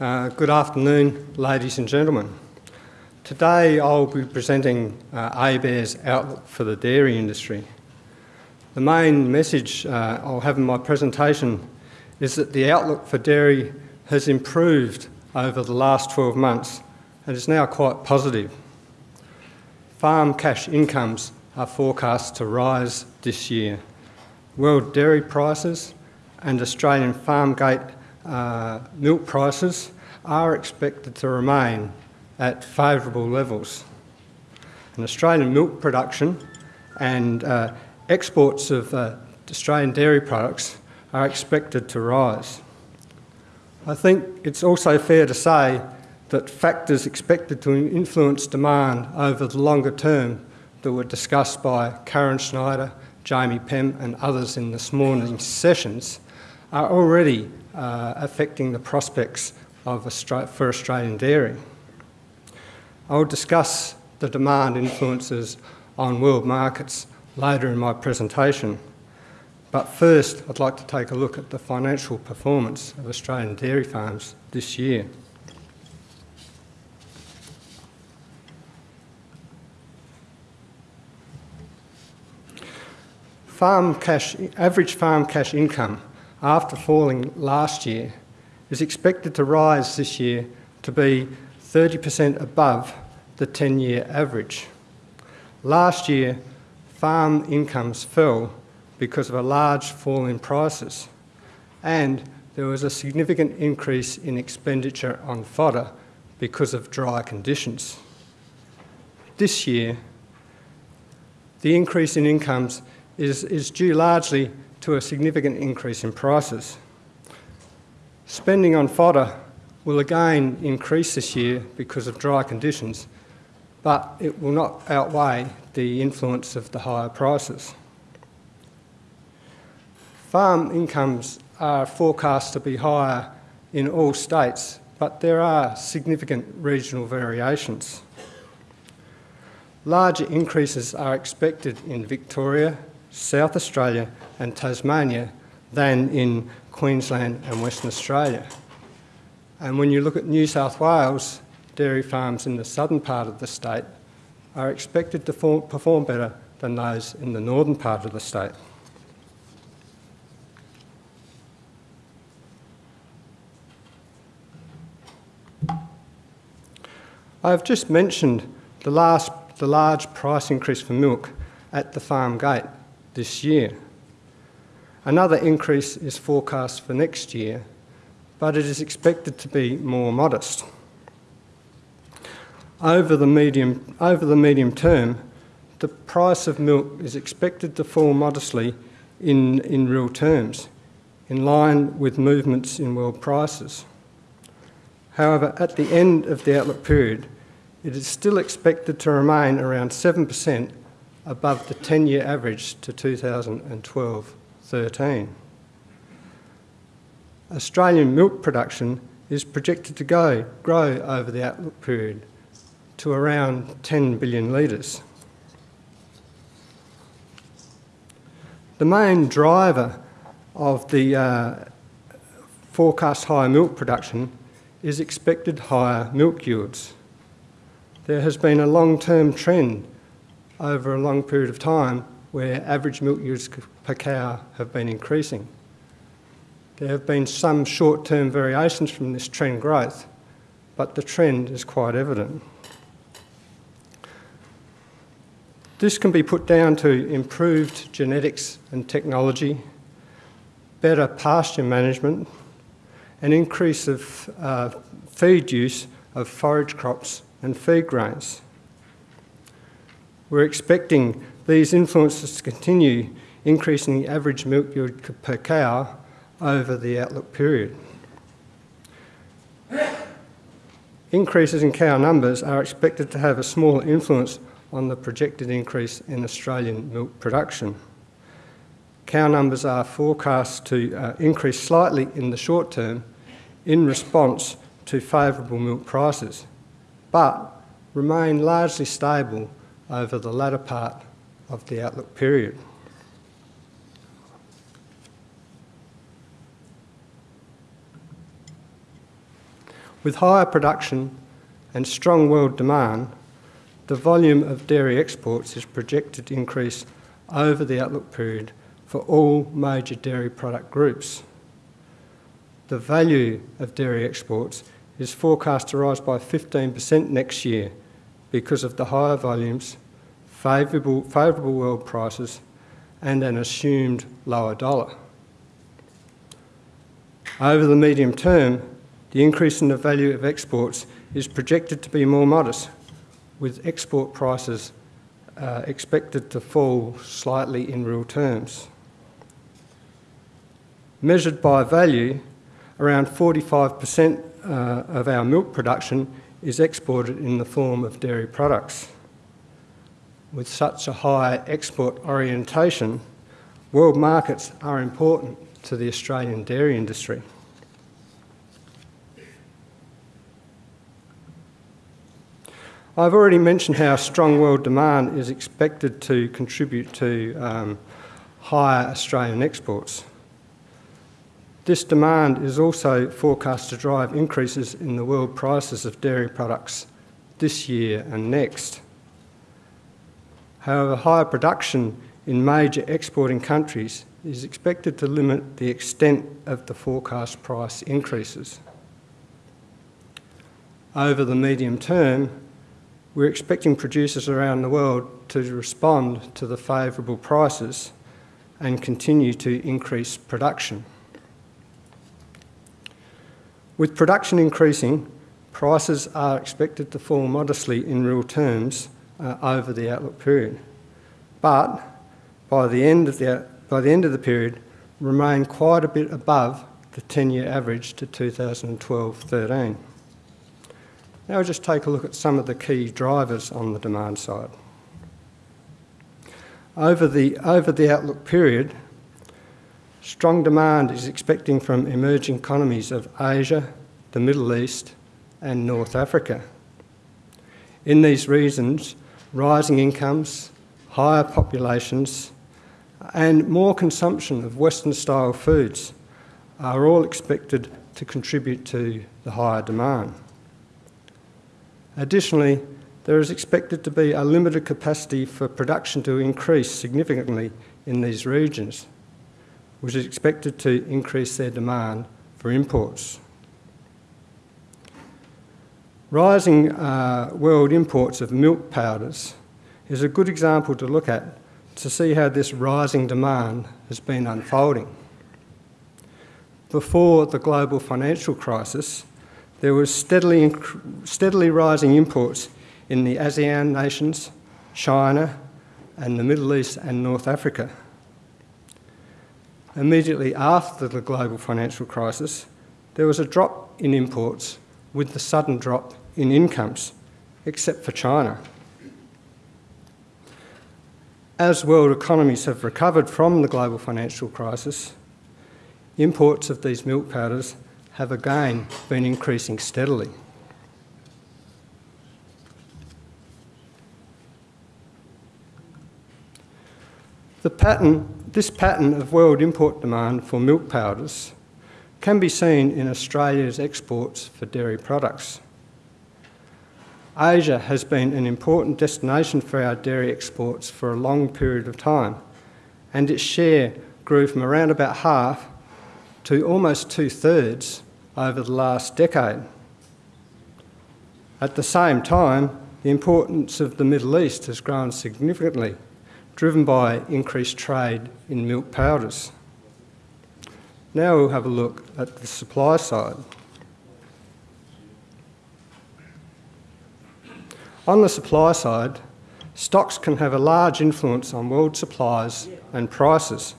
Uh, good afternoon, ladies and gentlemen. Today I'll be presenting uh, ABARES outlook for the dairy industry. The main message uh, I'll have in my presentation is that the outlook for dairy has improved over the last 12 months and is now quite positive. Farm cash incomes are forecast to rise this year. World dairy prices and Australian farm gate uh, milk prices are expected to remain at favourable levels. And Australian milk production and uh, exports of uh, Australian dairy products are expected to rise. I think it's also fair to say that factors expected to influence demand over the longer term that were discussed by Karen Schneider, Jammie Penm and others in this morning's sessions are already uh, affecting the prospects of for Australian dairy. I will discuss the demand influences on world markets later in my presentation. But first, I'd like to take a look at the financial performance of Australian dairy farms this year. Farm cash, average farm cash income after falling last year is expected to rise this year to be 30% above the 10-year average. Last year, farm incomes fell because of a large fall in prices and there was a significant increase in expenditure on fodder because of dry conditions. This year, the increase in incomes is, is due largely to a significant increase in prices. Spending on fodder will again increase this year because of dry conditions, but it will not outweigh the influence of the higher prices. Farm incomes are forecast to be higher in all states, but there are significant regional variations. Larger increases are expected in Victoria, South Australia and Tasmania than in Queensland and Western Australia. And when you look at New South Wales, dairy farms in the southern part of the state are expected to form, perform better than those in the northern part of the state. I have just mentioned the, last, the large price increase for milk at the farm gate this year. Another increase is forecast for next year, but it is expected to be more modest. Over the medium, over the medium term, the price of milk is expected to fall modestly in, in real terms, in line with movements in world prices. However, at the end of the outlook period, it is still expected to remain around 7% above the 10-year average to 2012-13. Australian milk production is projected to go, grow over the outlook period to around 10 billion litres. The main driver of the uh, forecast higher milk production is expected higher milk yields. There has been a long-term trend over a long period of time where average milk yields per cow have been increasing. There have been some short-term variations from this trend growth, but the trend is quite evident. This can be put down to improved genetics and technology, better pasture management, an increase of uh, feed use of forage crops and feed grains. We're expecting these influences to continue increasing the average milk yield per cow over the outlook period. Increases in cow numbers are expected to have a small influence on the projected increase in Australian milk production. Cow numbers are forecast to uh, increase slightly in the short term in response to favourable milk prices, but remain largely stable over the latter part of the outlook period. With higher production and strong world demand, the volume of dairy exports is projected to increase over the outlook period for all major dairy product groups. The value of dairy exports is forecast to rise by 15% next year because of the higher volumes, favourable, favourable world prices, and an assumed lower dollar. Over the medium term, the increase in the value of exports is projected to be more modest, with export prices uh, expected to fall slightly in real terms. Measured by value, around 45% uh, of our milk production is exported in the form of dairy products. With such a high export orientation, world markets are important to the Australian dairy industry. I've already mentioned how strong world demand is expected to contribute to um, higher Australian exports. This demand is also forecast to drive increases in the world prices of dairy products this year and next. However, higher production in major exporting countries is expected to limit the extent of the forecast price increases. Over the medium term, we're expecting producers around the world to respond to the favourable prices and continue to increase production. With production increasing, prices are expected to fall modestly in real terms uh, over the outlook period, but by the end of the, by the, end of the period, remain quite a bit above the 10-year average to 2012-13. Now we'll just take a look at some of the key drivers on the demand side. Over the, over the outlook period, strong demand is expecting from emerging economies of Asia, the Middle East and North Africa. In these regions, rising incomes, higher populations and more consumption of Western style foods are all expected to contribute to the higher demand. Additionally, there is expected to be a limited capacity for production to increase significantly in these regions, which is expected to increase their demand for imports. Rising uh, world imports of milk powders is a good example to look at to see how this rising demand has been unfolding. Before the global financial crisis, there was steadily, steadily rising imports in the ASEAN nations, China, and the Middle East and North Africa. Immediately after the global financial crisis, there was a drop in imports with the sudden drop in incomes, except for China. As world economies have recovered from the global financial crisis, imports of these milk powders have again been increasing steadily. The pattern, this pattern of world import demand for milk powders can be seen in Australia's exports for dairy products. Asia has been an important destination for our dairy exports for a long period of time, and its share grew from around about half to almost two thirds over the last decade. At the same time, the importance of the Middle East has grown significantly, driven by increased trade in milk powders. Now we'll have a look at the supply side. On the supply side, stocks can have a large influence on world supplies and prices,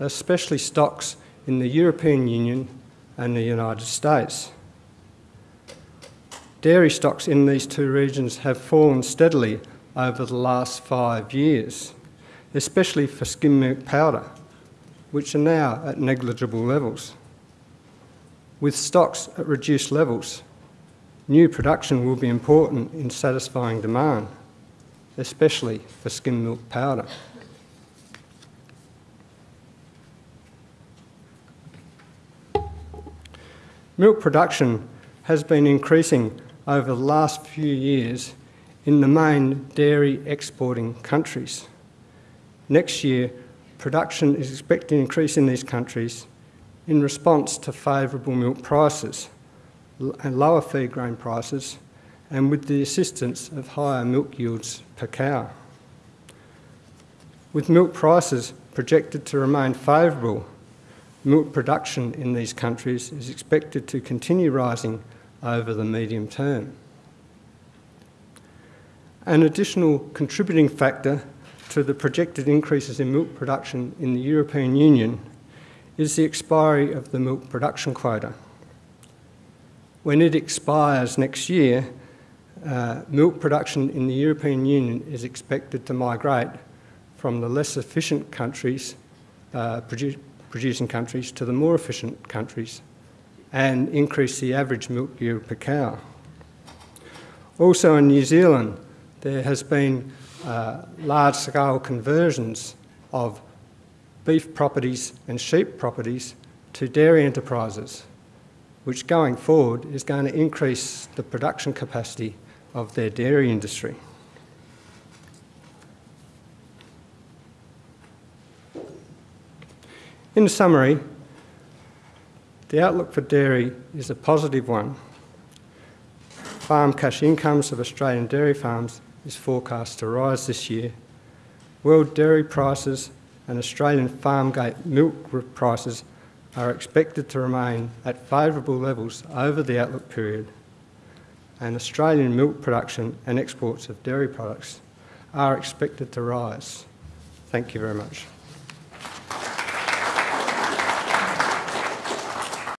especially stocks in the European Union and the United States. Dairy stocks in these two regions have fallen steadily over the last five years, especially for skim milk powder, which are now at negligible levels. With stocks at reduced levels, new production will be important in satisfying demand, especially for skim milk powder. Milk production has been increasing over the last few years in the main dairy exporting countries. Next year, production is expected to increase in these countries in response to favourable milk prices and lower feed grain prices and with the assistance of higher milk yields per cow. With milk prices projected to remain favourable, milk production in these countries is expected to continue rising over the medium term. An additional contributing factor to the projected increases in milk production in the European Union is the expiry of the milk production quota. When it expires next year, uh, milk production in the European Union is expected to migrate from the less efficient countries, uh, produ producing countries, to the more efficient countries and increase the average milk yield per cow. Also in New Zealand, there has been uh, large-scale conversions of beef properties and sheep properties to dairy enterprises, which going forward is going to increase the production capacity of their dairy industry. In summary, the outlook for dairy is a positive one. Farm cash incomes of Australian dairy farms is forecast to rise this year. World dairy prices and Australian farm gate milk prices are expected to remain at favourable levels over the outlook period and Australian milk production and exports of dairy products are expected to rise. Thank you very much.